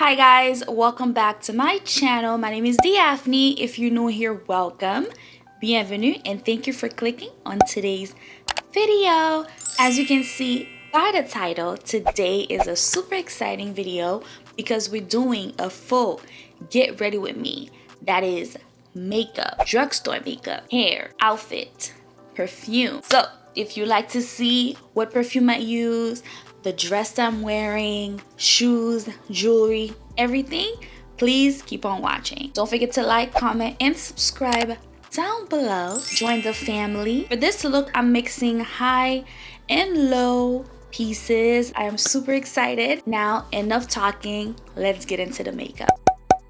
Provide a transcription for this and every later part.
Hi guys, welcome back to my channel. My name is Daphne. If you're new here, welcome. Bienvenue and thank you for clicking on today's video. As you can see by the title, today is a super exciting video because we're doing a full get ready with me. That is makeup, drugstore makeup, hair, outfit, perfume. So if you like to see what perfume I use, the dress I'm wearing, shoes, jewelry, everything, please keep on watching. Don't forget to like, comment, and subscribe down below. Join the family. For this look, I'm mixing high and low pieces. I am super excited. Now, enough talking. Let's get into the makeup.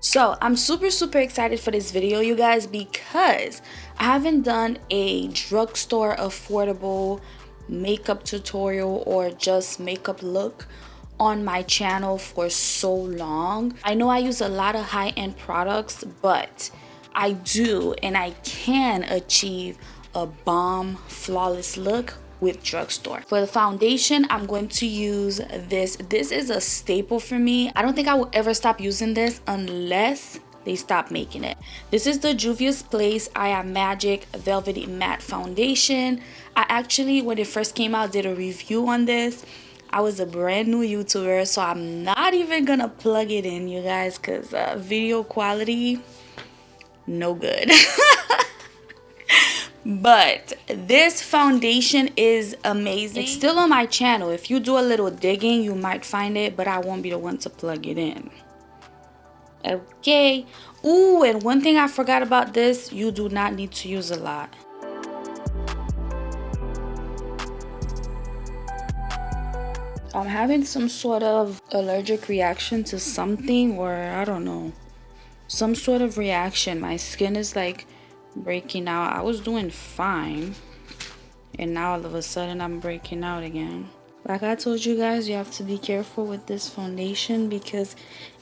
So, I'm super, super excited for this video, you guys, because I haven't done a drugstore affordable makeup tutorial or just makeup look on my channel for so long. I know I use a lot of high-end products, but I do and I can achieve a bomb flawless look with drugstore. For the foundation, I'm going to use this. This is a staple for me. I don't think I will ever stop using this unless they stopped making it. This is the Juvia's Place I Am Magic Velvety Matte Foundation. I actually, when it first came out, did a review on this. I was a brand new YouTuber, so I'm not even gonna plug it in, you guys, because uh, video quality, no good. but this foundation is amazing it's still on my channel if you do a little digging you might find it but i won't be the one to plug it in okay. Ooh, and one thing i forgot about this you do not need to use a lot. I'm having some sort of allergic reaction to something or i don't know. Some sort of reaction. My skin is like breaking out. I was doing fine and now all of a sudden i'm breaking out again like i told you guys you have to be careful with this foundation because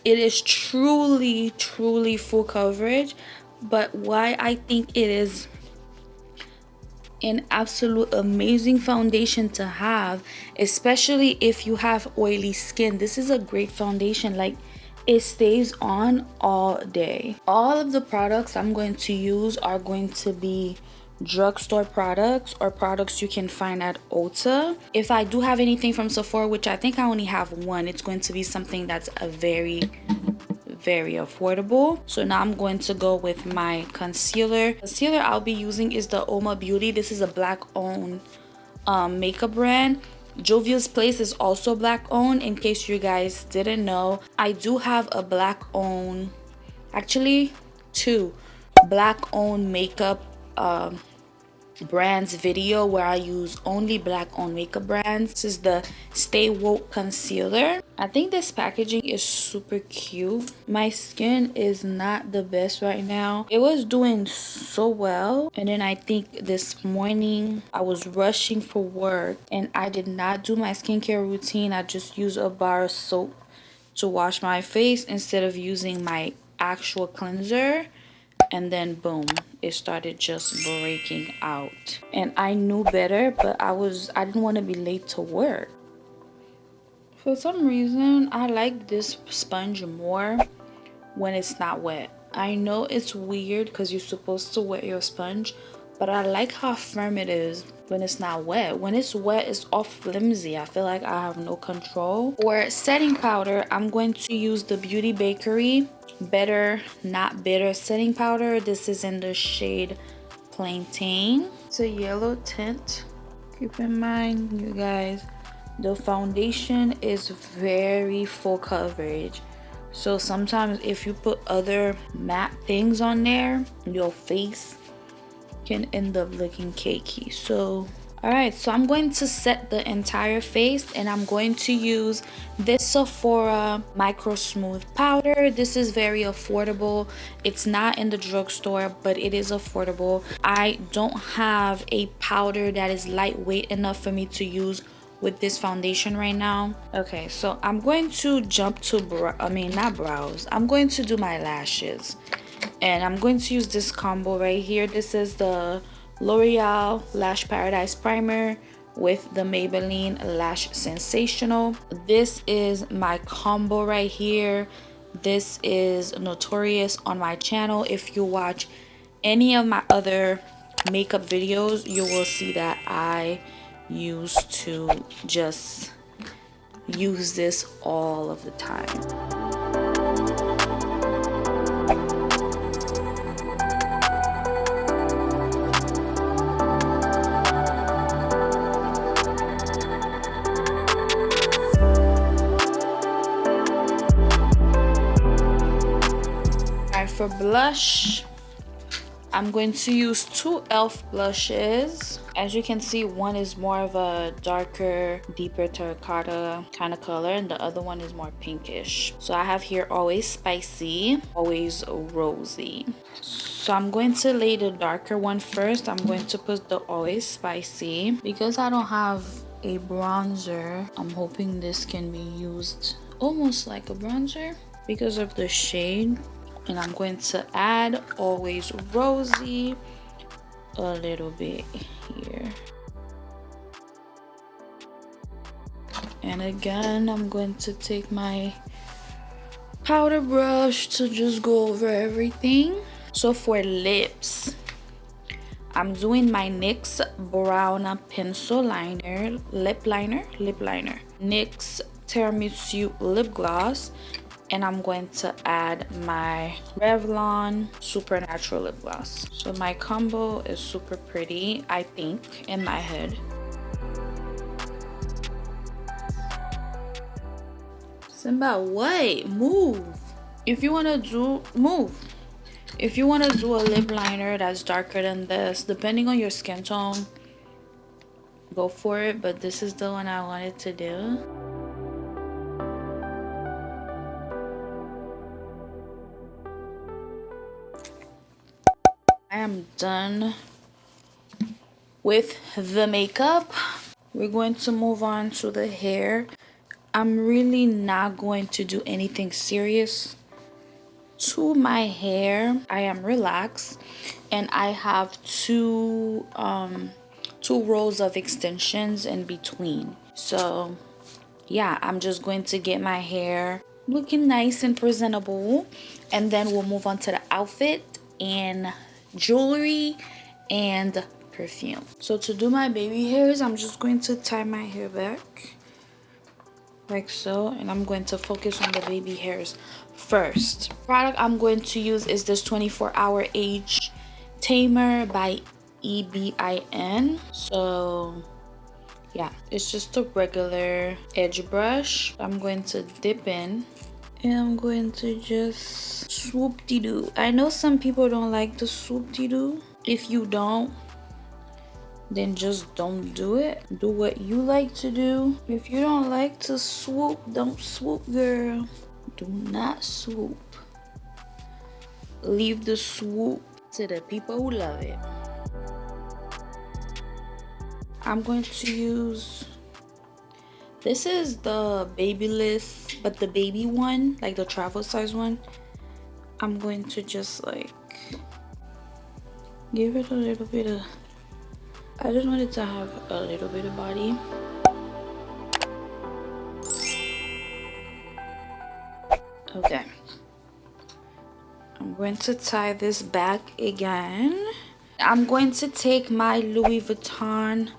it is truly truly full coverage. But why i think it is an absolute amazing foundation to have especially if you have oily skin. This is a great foundation. Like it stays on all day. All of the products i'm going to use are going to be drugstore products or products you can find at Ulta. If I do have anything from Sephora, which I think I only have one, it's going to be something that's a very very affordable so now i'm going to go with my concealer concealer i'll be using is the Uoma Beauty this is a black owned um, makeup brand Juvia's Place is also black owned in case you guys didn't know. I do have a black owned, actually two black owned makeup um, brands video where I use only black owned makeup brands. This is the Stay Woke Concealer. I think this packaging is super cute. My skin is not the best right now. It was doing so well and then I think this morning I was rushing for work and I did not do my skincare routine. I just used a bar of soap to wash my face instead of using my actual cleanser and then boom it started just breaking out. And i knew better but i was i didn't want to be late to work. For some reason i like this sponge more when it's not wet. I know it's weird because you're supposed to wet your sponge but i like how firm it is when it's not wet. When it's wet it's all flimsy. I feel like i have no control. For setting powder i'm going to use the beauty bakery better not bitter setting powder. This is in the shade plantain. It's a yellow tint. Keep in mind you guys the foundation is very full coverage. So sometimes if you put other matte things on there your face can end up looking cakey. So all right so i'm going to set the entire face and i'm going to use this sephora micro smooth powder. This is very affordable. It's not in the drugstore but it is affordable. I don't have a powder that is lightweight enough for me to use with this foundation right now. Okay so i'm going to jump to i mean not brows. I'm going to do my lashes and i'm going to use this combo right here this is the L'Oreal Lash Paradise Primer with the Maybelline Lash Sensational. This is my combo right here. this is notorious on my channel if you watch any of my other makeup videos you will see that i used to just use this all of the time for blush I'm going to use two e.l.f. blushes. As you can see, one is more of a darker, deeper terracotta kind of color and the other one is more pinkish. So I have here Always Spicy, Always Rosy. So I'm going to lay the darker one first. I'm going to put the Always Spicy. Because I don't have a bronzer, I'm hoping this can be used almost like a bronzer because of the shade and I'm going to add always rosy a little bit here. And again I'm going to take my powder brush to just go over everything. So for lips I'm doing my NYX brown pencil liner lip liner lip liner. NYX tiramisu lip gloss and I'm going to add my Revlon Supernatural Lip Gloss. So my combo is super pretty, I think, in my head. Simba, what? Move. If you want to do, move. If you want to do a lip liner that's darker than this, depending on your skin tone, go for it. But this is the one I wanted to do. I am done with the makeup. We're going to move on to the hair. I'm really not going to do anything serious to my hair. I am relaxed and I have two um two rows of extensions in between. So yeah, I'm just going to get my hair looking nice and presentable and then we'll move on to the outfit and jewelry and perfume. So to do my baby hairs i'm just going to tie my hair back like so and i'm going to focus on the baby hairs first. Product i'm going to use is this 24 hour edge tamer by ebin so yeah it's just a regular edge brush. I'm going to dip in I'm going to just swoop de doo. I know some people don't like the swoop de doo. If you don't, then just don't do it. Do what you like to do. If you don't like to swoop, don't swoop, girl. Do not swoop. Leave the swoop to the people who love it. I'm going to use this is the babyliss but the baby one like the travel size one i'm going to just like give it a little bit of i just wanted to have a little bit of body. Okay. I'm going to tie this back again. I'm going to take my louis vuitton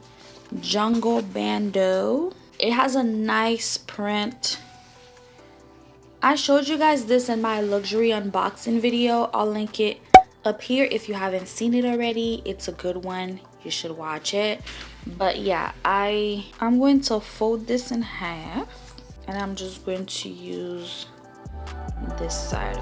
jungle bandeau it has a nice print. I showed you guys this in my luxury unboxing video. I'll link it up here if you haven't seen it already. It's a good one. You should watch it. But yeah i i'm going to fold this in half and i'm just going to use this side.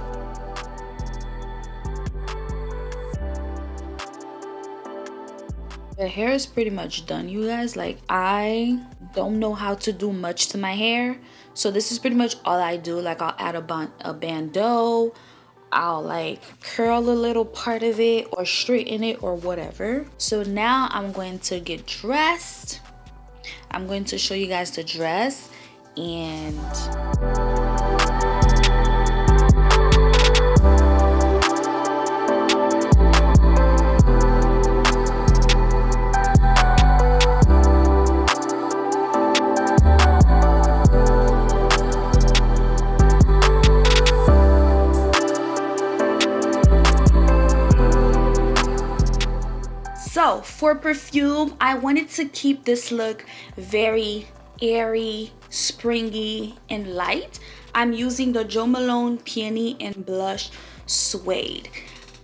The hair is pretty much done you guys. Like i don't know how to do much to my hair so this is pretty much all i do like i'll add a, band a bandeau I'll like curl a little part of it or straighten it or whatever. So now I'm going to get dressed. I'm going to show you guys the dress and for perfume, I wanted to keep this look very airy, springy, and light. I'm using the Jo Malone Peony and Blush Suede.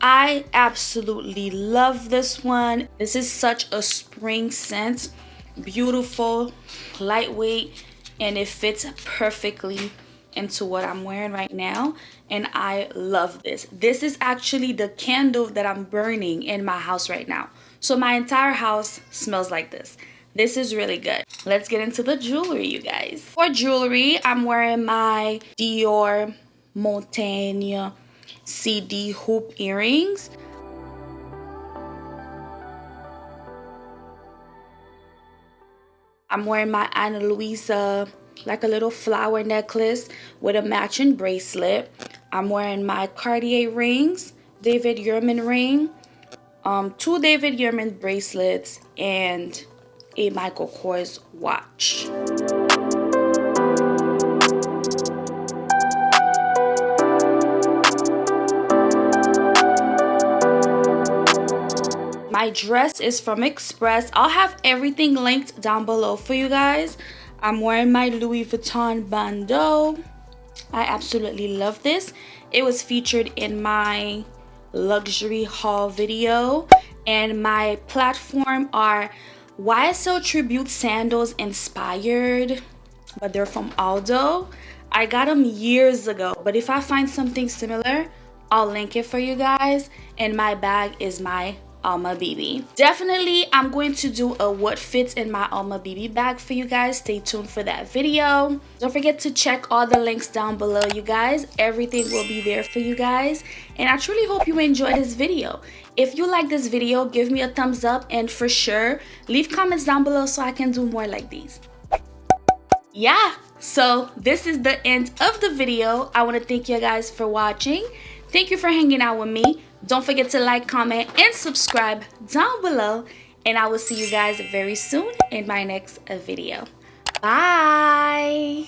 I absolutely love this one. This is such a spring scent. Beautiful, lightweight, and it fits perfectly into what I'm wearing right now and I love this. This is actually the candle that I'm burning in my house right now. So my entire house smells like this. This is really good. Let's get into the jewelry, you guys. For jewelry, I'm wearing my Dior Montaigne CD hoop earrings. I'm wearing my Ana Luisa like a little flower necklace with a matching bracelet. I'm wearing my Cartier rings, David Yurman ring, um, two David Yurman bracelets, and a Michael Kors watch. My dress is from Express. I'll have everything linked down below for you guys. I'm wearing my Louis Vuitton bandeau. I absolutely love this. It was featured in my luxury haul video and my platform are YSL Tribute sandals inspired but they're from Aldo. I got them years ago but if I find something similar I'll link it for you guys and my bag is my Alma BB. Definitely, I'm going to do a what fits in my Alma BB bag for you guys. Stay tuned for that video. Don't forget to check all the links down below, you guys. Everything will be there for you guys. And I truly hope you enjoyed this video. If you like this video, give me a thumbs up and for sure, leave comments down below so I can do more like these. Yeah, so this is the end of the video. I want to thank you guys for watching. Thank you for hanging out with me. Don't forget to like, comment, and subscribe down below. And I will see you guys very soon in my next video. Bye.